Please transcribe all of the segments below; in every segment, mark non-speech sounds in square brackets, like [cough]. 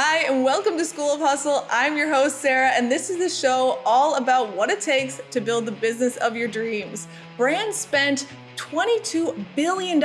Hi, and welcome to School of Hustle. I'm your host, Sarah, and this is the show all about what it takes to build the business of your dreams. Brands spent $22 billion in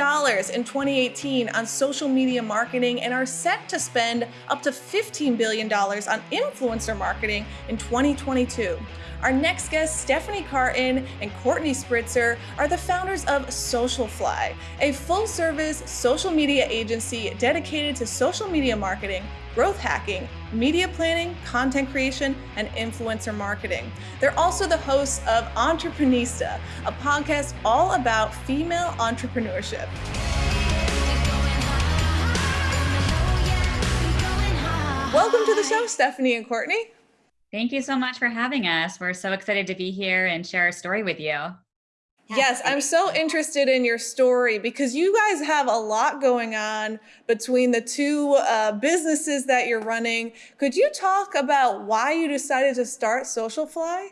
2018 on social media marketing and are set to spend up to $15 billion on influencer marketing in 2022. Our next guests, Stephanie Cartin and Courtney Spritzer, are the founders of Socialfly, a full service social media agency dedicated to social media marketing, growth hacking, media planning, content creation, and influencer marketing. They're also the hosts of Entreprenista, a podcast all about female entrepreneurship. Welcome to the show, Stephanie and Courtney. Thank you so much for having us. We're so excited to be here and share our story with you. Yes, I'm so interested in your story because you guys have a lot going on between the two uh, businesses that you're running. Could you talk about why you decided to start Socialfly?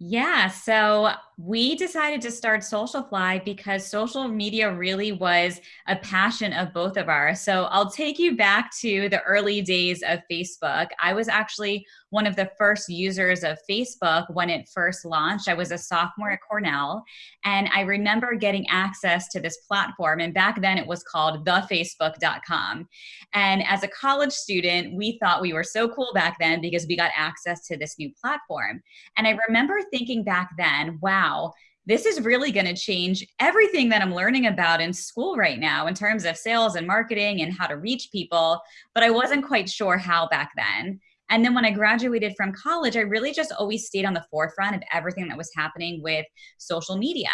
Yeah, so we decided to start Socialfly because social media really was a passion of both of ours. So I'll take you back to the early days of Facebook. I was actually one of the first users of Facebook when it first launched. I was a sophomore at Cornell, and I remember getting access to this platform. And back then it was called thefacebook.com. And as a college student, we thought we were so cool back then because we got access to this new platform. And I remember thinking back then, wow wow, this is really going to change everything that I'm learning about in school right now in terms of sales and marketing and how to reach people. But I wasn't quite sure how back then. And then when I graduated from college, I really just always stayed on the forefront of everything that was happening with social media.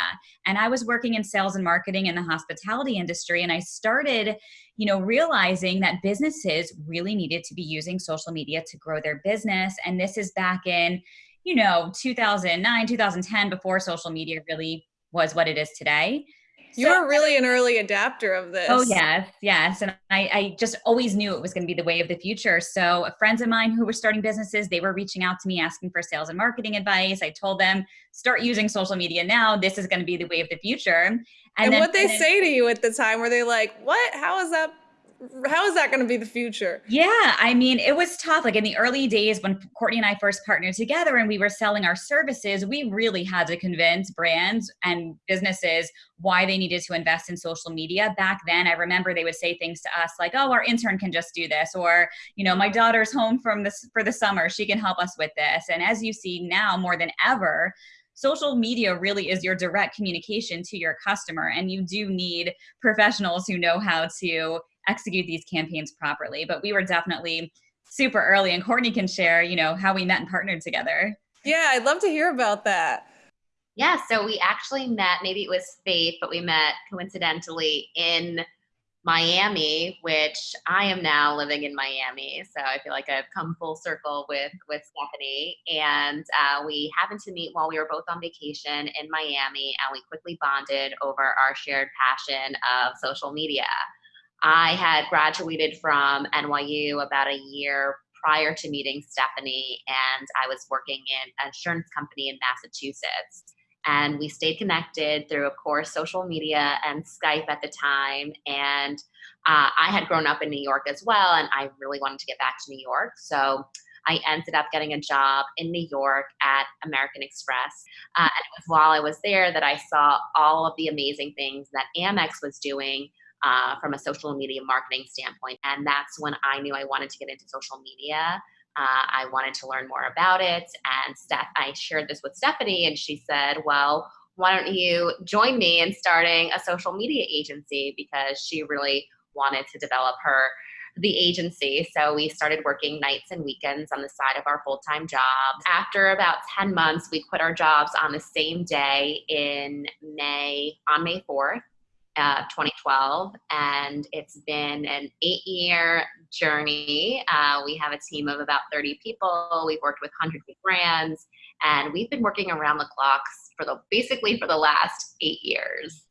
And I was working in sales and marketing in the hospitality industry. And I started, you know, realizing that businesses really needed to be using social media to grow their business. And this is back in, you know 2009 2010 before social media really was what it is today you so, were really an early adapter of this. Oh yes, yes, and I, I just always knew it was going to be the way of the future. So friends of mine who were starting businesses, they were reaching out to me asking for sales and marketing advice. I told them start using social media now. This is going to be the way of the future. And, and what they say to you at the time, were they like, "What? How is that how is that going to be the future? Yeah, I mean, it was tough. Like in the early days when Courtney and I first partnered together and we were selling our services, we really had to convince brands and businesses why they needed to invest in social media. Back then, I remember they would say things to us like, "Oh, our intern can just do this," or, you know, "My daughter's home from this for the summer; she can help us with this." And as you see now, more than ever, social media really is your direct communication to your customer and you do need professionals who know how to execute these campaigns properly. But we were definitely super early and Courtney can share, you know, how we met and partnered together. Yeah, I'd love to hear about that. Yeah, so we actually met, maybe it was fate, but we met coincidentally in Miami, which I am now living in Miami. So I feel like I've come full circle with with Stephanie, and uh, we happened to meet while we were both on vacation in Miami, and we quickly bonded over our shared passion of social media. I had graduated from NYU about a year prior to meeting Stephanie, and I was working in an insurance company in Massachusetts. And we stayed connected through, of course, social media and Skype at the time. And uh, I had grown up in New York as well, and I really wanted to get back to New York. So I ended up getting a job in New York at American Express. Uh, and it was while I was there that I saw all of the amazing things that Amex was doing uh, from a social media marketing standpoint. And that's when I knew I wanted to get into social media. Uh, I wanted to learn more about it. And Steph, I shared this with Stephanie, and she said, Well, why don't you join me in starting a social media agency? Because she really wanted to develop her the agency. So we started working nights and weekends on the side of our full time jobs. After about 10 months, we quit our jobs on the same day in May, on May 4th uh, 2012, and it's been an eight year journey. Uh, we have a team of about 30 people. We've worked with hundreds of brands, and we've been working around the clocks for the basically for the last eight years.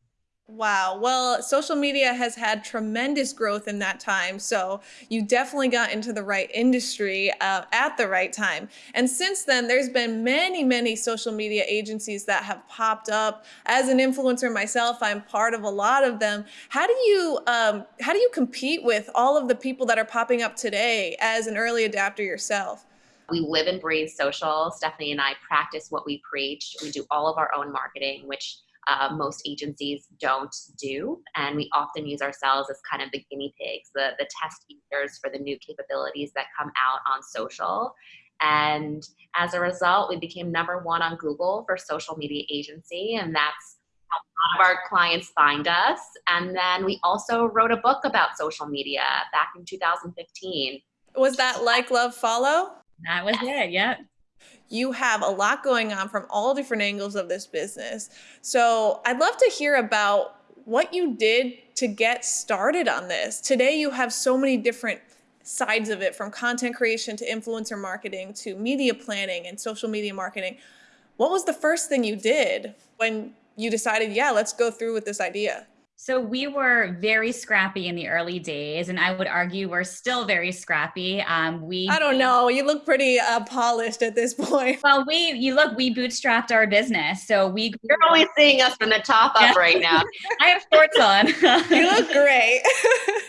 Wow. Well, social media has had tremendous growth in that time. So you definitely got into the right industry uh, at the right time. And since then, there's been many, many social media agencies that have popped up. As an influencer myself, I'm part of a lot of them. How do you um, how do you compete with all of the people that are popping up today as an early adapter yourself? We live and breathe social. Stephanie and I practice what we preach. We do all of our own marketing, which uh, most agencies don't do. And we often use ourselves as kind of the guinea pigs, the, the test users for the new capabilities that come out on social. And as a result, we became number one on Google for social media agency. And that's how a lot of our clients find us. And then we also wrote a book about social media back in 2015. Was that Like, Love, Follow? That was yes. it, yep you have a lot going on from all different angles of this business. So I'd love to hear about what you did to get started on this. Today, you have so many different sides of it from content creation to influencer marketing to media planning and social media marketing. What was the first thing you did when you decided, yeah, let's go through with this idea? So we were very scrappy in the early days, and I would argue we're still very scrappy. Um, we I don't know. You look pretty uh, polished at this [laughs] point. Well, we you look we bootstrapped our business, so we. You're always seeing us from the top up yeah. right now. [laughs] I have shorts on. you look great.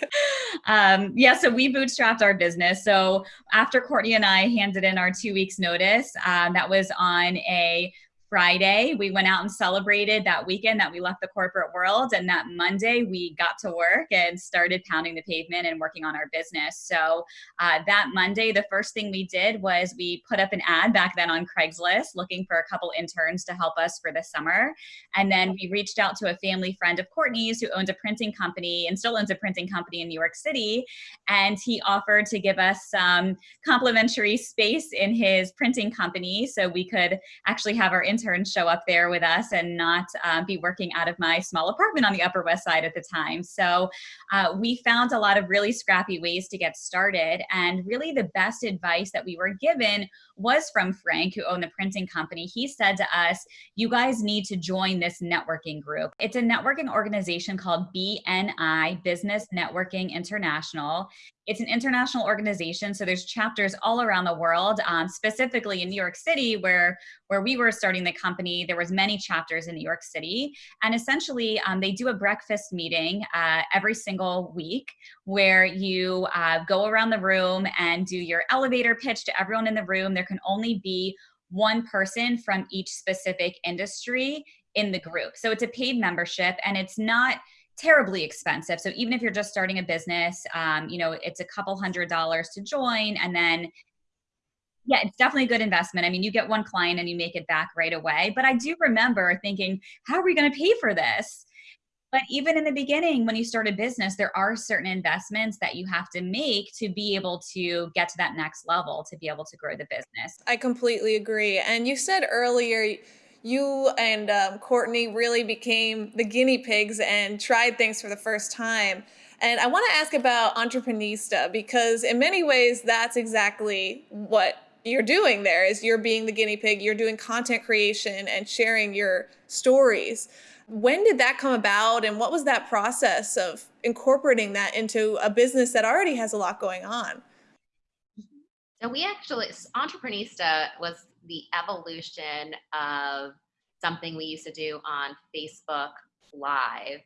[laughs] um, yeah, so we bootstrapped our business. So after Courtney and I handed in our two weeks notice, um, that was on a Friday, we went out and celebrated that weekend that we left the corporate world. And that Monday, we got to work and started pounding the pavement and working on our business. So uh, that Monday, the first thing we did was we put up an ad back then on Craigslist looking for a couple interns to help us for the summer. And then we reached out to a family friend of Courtney's who owned a printing company and still owns a printing company in New York City. And he offered to give us some complimentary space in his printing company so we could actually have our interns interns show up there with us and not uh, be working out of my small apartment on the Upper West Side at the time. So uh, we found a lot of really scrappy ways to get started. And really, the best advice that we were given was from Frank, who owned the printing company. He said to us, You guys need to join this networking group. It's a networking organization called BNI, Business Networking International. It's an international organization, so there's chapters all around the world. Um, specifically in New York City, where where we were starting the company, there was many chapters in New York City, and essentially um, they do a breakfast meeting uh, every single week where you uh, go around the room and do your elevator pitch to everyone in the room. There can only be one person from each specific industry in the group. So it's a paid membership and it's not terribly expensive. So even if you're just starting a business, um, you know, it's a couple hundred dollars to join and then yeah, it's definitely a good investment. I mean, you get one client and you make it back right away. But I do remember thinking, how are we going to pay for this? But even in the beginning, when you start a business, there are certain investments that you have to make to be able to get to that next level, to be able to grow the business. I completely agree. And you said earlier, you and um, Courtney really became the guinea pigs and tried things for the first time. And I want to ask about Entreprenista because in many ways that's exactly what you're doing there is you're being the guinea pig, you're doing content creation and sharing your stories. When did that come about and what was that process of incorporating that into a business that already has a lot going on? So we actually, Entreprenista was the evolution of something we used to do on Facebook Live.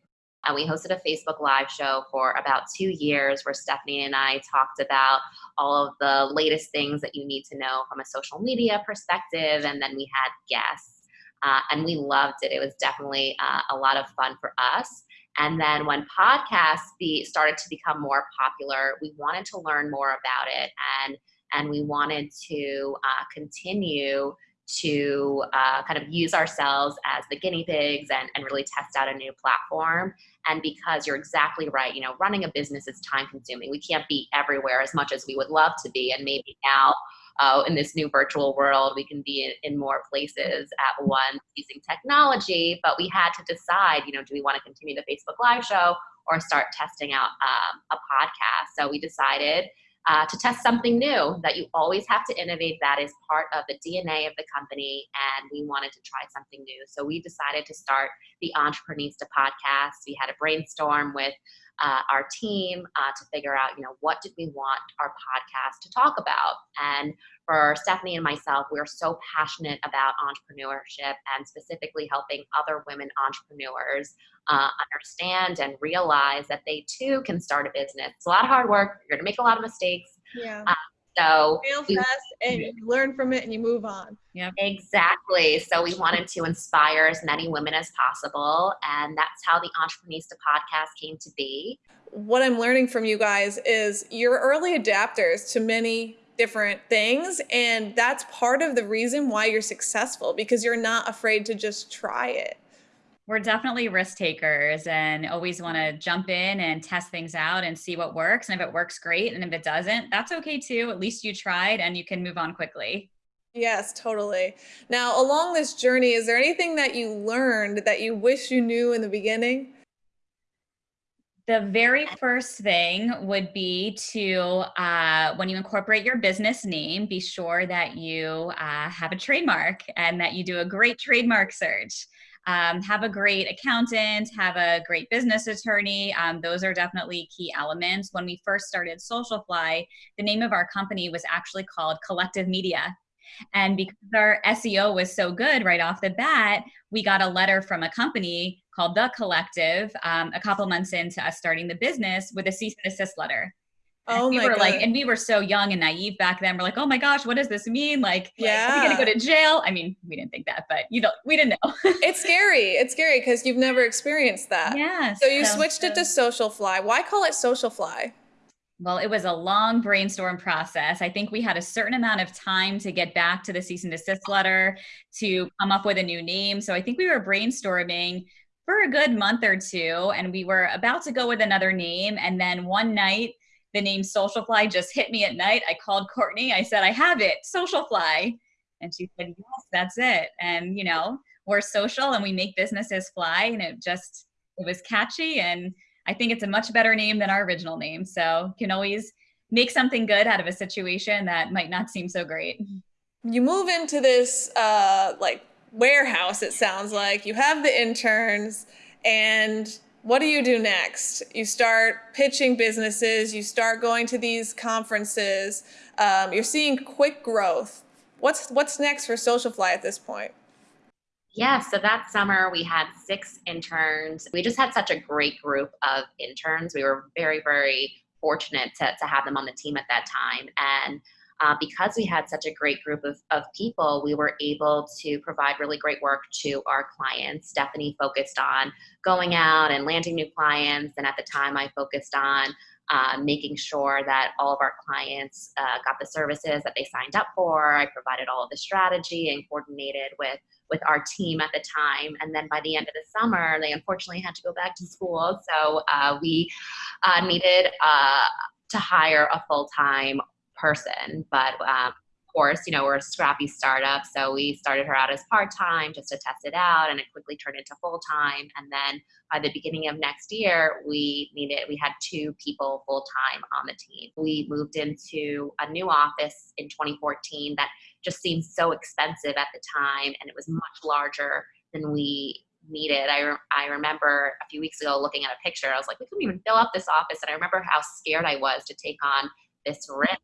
And we hosted a Facebook Live show for about two years where Stephanie and I talked about all of the latest things that you need to know from a social media perspective. And then we had guests. Uh, and we loved it. It was definitely uh, a lot of fun for us. And then when podcasts be, started to become more popular, we wanted to learn more about it. And and we wanted to uh, continue to uh, kind of use ourselves as the guinea pigs and, and really test out a new platform. And because you're exactly right, you know, running a business is time consuming. We can't be everywhere as much as we would love to be. And maybe now uh, in this new virtual world, we can be in, in more places at once using technology. But we had to decide, you know, do we want to continue the Facebook Live show or start testing out um, a podcast? So we decided uh, to test something new that you always have to innovate. That is part of the dna of the company and we wanted to try something new. So we decided to start the entreprenista podcast. We had a brainstorm with uh, our team uh, to figure out, you know, what did we want our podcast to talk about? And for Stephanie and myself, we're so passionate about entrepreneurship and specifically helping other women entrepreneurs uh, understand and realize that they too can start a business. It's a lot of hard work. You're going to make a lot of mistakes. Yeah. Uh, so fail fast and you learn from it and you move on. Yeah. Exactly. So we wanted to inspire as many women as possible. And that's how the Entreprenista podcast came to be. What I'm learning from you guys is you're early adapters to many different things. And that's part of the reason why you're successful because you're not afraid to just try it we're definitely risk takers and always want to jump in and test things out and see what works. And if it works, great. And if it doesn't, that's okay too. At least you tried and you can move on quickly. Yes, totally. Now, along this journey, is there anything that you learned that you wish you knew in the beginning? The very first thing would be to, uh, when you incorporate your business name, be sure that you uh, have a trademark and that you do a great trademark search um, have a great accountant, have a great business attorney. Um, those are definitely key elements. When we first started Socialfly, the name of our company was actually called Collective Media. And because our SEO was so good right off the bat, we got a letter from a company called The Collective um, a couple months into us starting the business with a cease and desist letter. Oh we were God. like, and we were so young and naive back then. We're like, oh my gosh, what does this mean? Like, yeah, are we gonna go to jail? I mean, we didn't think that, but you know, we didn't know. [laughs] it's scary. It's scary because you've never experienced that. Yeah. So you so, switched so. it to Socialfly. Why call it Socialfly? Well, it was a long brainstorm process. I think we had a certain amount of time to get back to the cease and desist letter to come up with a new name. So I think we were brainstorming for a good month or two, and we were about to go with another name. And then one night, the name Socialfly just hit me at night. I called Courtney. I said, I have it, Socialfly. And she said, Yes, that's it. And, you know, we're social and we make businesses fly. And it just, it was catchy. And I think it's a much better name than our original name. So can always make something good out of a situation that might not seem so great. You move into this, uh, like, warehouse, it sounds like. You have the interns and what do you do next? You start pitching businesses, you start going to these conferences, um, you're seeing quick growth. What's, what's next for Socialfly at this point? Yeah, so that summer we had six interns. We just had such a great group of interns. We were very, very fortunate to, to have them on the team at that time. And uh, because we had such a great group of, of people, we were able to provide really great work to our clients. Stephanie focused on going out and landing new clients, and at the time, I focused on uh, making sure that all of our clients uh, got the services that they signed up for. I provided all of the strategy and coordinated with with our team at the time. And then by the end of the summer, they unfortunately had to go back to school, so uh, we uh, needed uh, to hire a full time person. But um, of course, you know, we're a scrappy startup. So we started her out as part time just to test it out, and it quickly turned into full time. And then by the beginning of next year, we needed, we had two people full time on the team. We moved into a new office in 2014 that just seemed so expensive at the time, and it was much larger than we needed. I, re- I remember a few weeks ago looking at a picture, I was like, we couldn't even fill up this office. And I remember how scared I was to take on this risk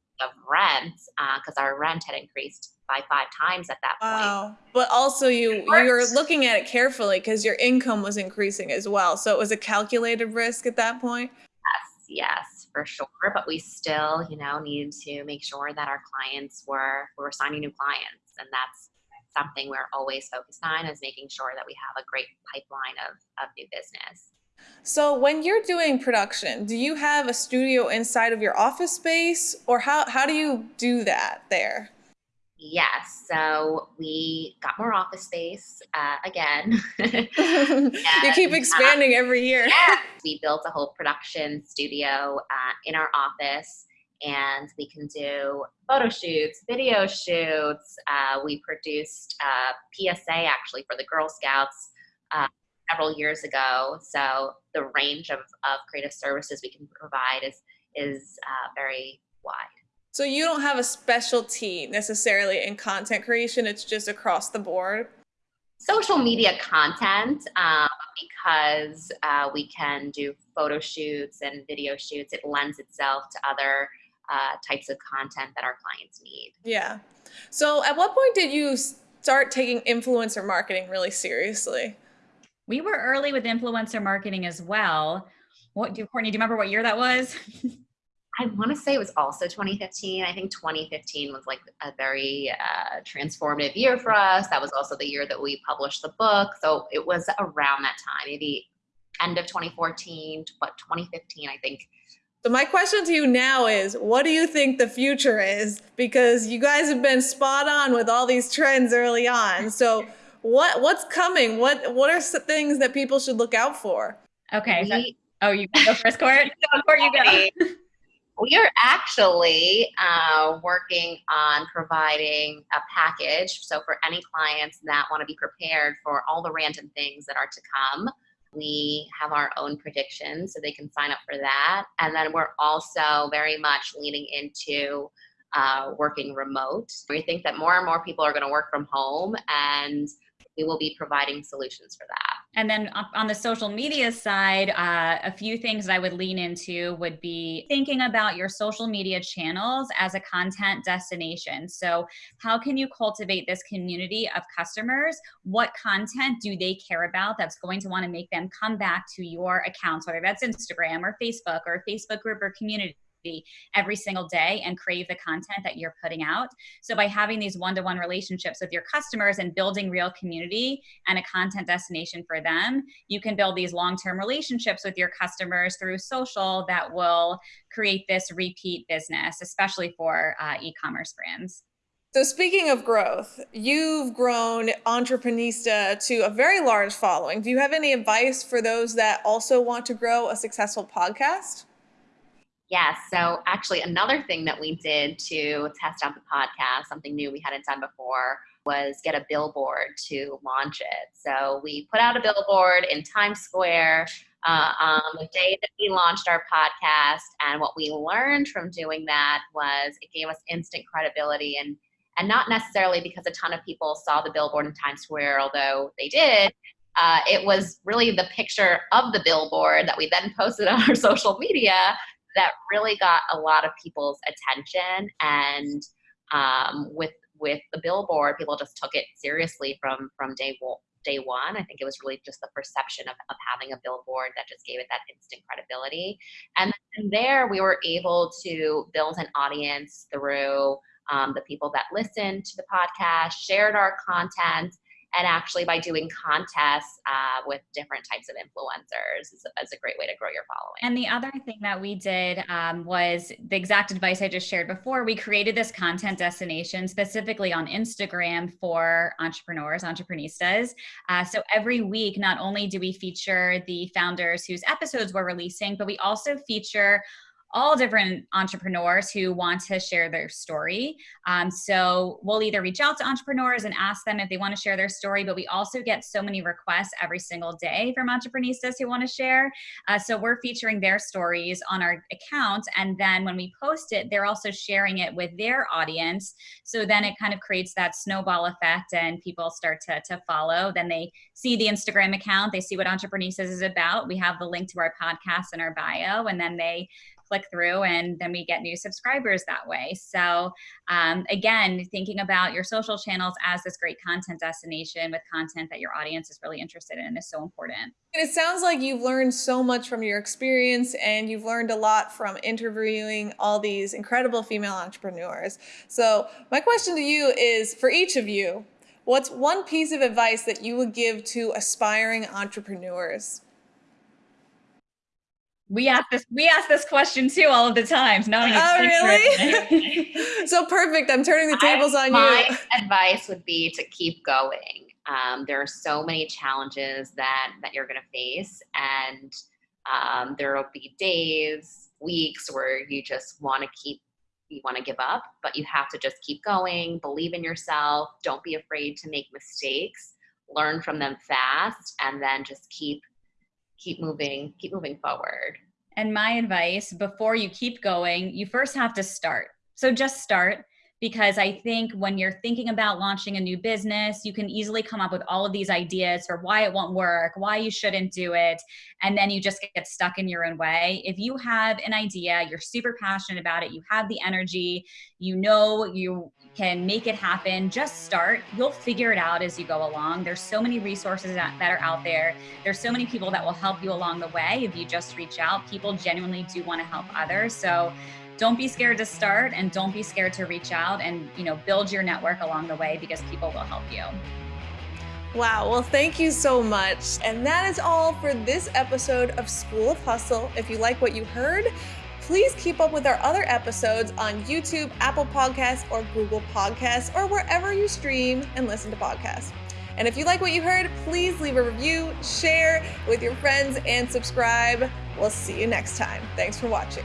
rent because uh, our rent had increased by five times at that point. Wow. But also you you were looking at it carefully because your income was increasing as well. So it was a calculated risk at that point. Yes, yes, for sure. But we still, you know, needed to make sure that our clients were we were signing new clients. And that's something we're always focused on is making sure that we have a great pipeline of, of new business. So when you're doing production, do you have a studio inside of your office space or how, how do you do that there? Yes, so we got more office space uh, again. [laughs] you keep uh, expanding uh, every year. Yeah. We built a whole production studio uh, in our office and we can do photo shoots, video shoots. Uh, we produced uh, PSA actually for the Girl Scouts several years ago. So the range of, of creative services we can provide is is uh, very wide. So you don't have a specialty necessarily in content creation, it's just across the board? Social media content, um, because uh, we can do photo shoots and video shoots, it lends itself to other uh, types of content that our clients need. Yeah. So at what point did you start taking influencer marketing really seriously? We were early with influencer marketing as well. What do Courtney, do you remember what year that was? [laughs] I want to say it was also 2015. I think 2015 was like a very uh, transformative year for us. That was also the year that we published the book. So it was around that time, maybe end of 2014, but 2015, I think. So my question to you now is, what do you think the future is? Because you guys have been spot on with all these trends early on. So what what's coming? What what are some things that people should look out for? Okay. We, so, oh, you go first, Court. [laughs] Court, you go. we are actually uh, working on providing a package. So for any clients that want to be prepared for all the random things that are to come, we have our own predictions so they can sign up for that. And then we're also very much leaning into uh, working remote. We think that more and more people are going to work from home and we will be providing solutions for that. And then on the social media side, uh, a few things I would lean into would be thinking about your social media channels as a content destination. So, how can you cultivate this community of customers? What content do they care about that's going to want to make them come back to your accounts, whether that's Instagram or Facebook or Facebook group or community? Every single day and crave the content that you're putting out. So by having these one-to-one relationships with your customers and building real community and a content destination for them, you can build these long-term relationships with your customers through social that will create this repeat business, especially for uh, e-commerce brands. So speaking of growth, you've grown Entreprenista to a very large following. Do you have any advice for those that also want to grow a successful podcast? Yes. So actually, another thing that we did to test out the podcast, something new we hadn't done before, was get a billboard to launch it. So we put out a billboard in Times Square uh, on the day that we launched our podcast. And what we learned from doing that was it gave us instant credibility and and not necessarily because a ton of people saw the billboard in Times Square, although they did. Uh, it was really the picture of the billboard that we then posted [laughs] on our social media that really got a lot of people's attention and um, with with the billboard people just took it seriously from from day one day one. I think it was really just the perception of, of having a billboard that just gave it that instant credibility. And there we were able to build an audience through um, the people that listened to the podcast shared our content and actually by doing contests uh, with different types of influencers is, is, a great way to grow your following. And the other thing that we did um, was the exact advice i just shared before we created this content destination specifically on instagram for entrepreneurs entreprenistas uh, so every week not only do we feature the founders whose episodes we're releasing but we also feature all different entrepreneurs who want to share their story. Um, so we'll either reach out to entrepreneurs and ask them if they want to share their story, but we also get so many requests every single day from entrepreneurs who want to share. Uh, so we're featuring their stories on our account. And then when we post it, they're also sharing it with their audience. So then it kind of creates that snowball effect and people start to, to follow. Then they see the Instagram account, they see what Entreprenista is about. We have the link to our podcast in our bio, and then they click through and then we get new subscribers that way. So um, again, thinking about your social channels as this great content destination with content that your audience is really interested in is so important. And it sounds like you've learned so much from your experience and you've learned a lot from interviewing all these incredible female entrepreneurs. So my question to you is for each of you, what's one piece of advice that you would give to aspiring entrepreneurs? We ask this. We ask this question too all of the times. No, oh really? [laughs] so perfect. I'm turning the tables I, on my you. My advice would be to keep going. Um, there are so many challenges that that you're going to face, and um, there will be days, weeks where you just want to keep you want to give up, but you have to just keep going. Believe in yourself. Don't be afraid to make mistakes. Learn from them fast, and then just keep keep moving, keep moving forward. And my advice before you keep going, you first have to start. So just start because I think when you're thinking about launching a new business, you can easily come up with all of these ideas for why it won't work, why you shouldn't do it, and then you just get stuck in your own way. If you have an idea, you're super passionate about it, you have the energy, you know you can make it happen, just start. You'll figure it out as you go along. There's so many resources that, are out there. There's so many people that will help you along the way if you just reach out. People genuinely do want to help others. So don't be scared to start and don't be scared to reach out and you know build your network along the way because people will help you Wow, well, thank you so much. And that is all for this episode of School of Hustle. If you like what you heard, please keep up with our other episodes on YouTube, Apple Podcasts, or Google Podcasts, or wherever you stream and listen to podcasts. And if you like what you heard, please leave a review, share with your friends, and subscribe. We'll see you next time. Thanks for watching.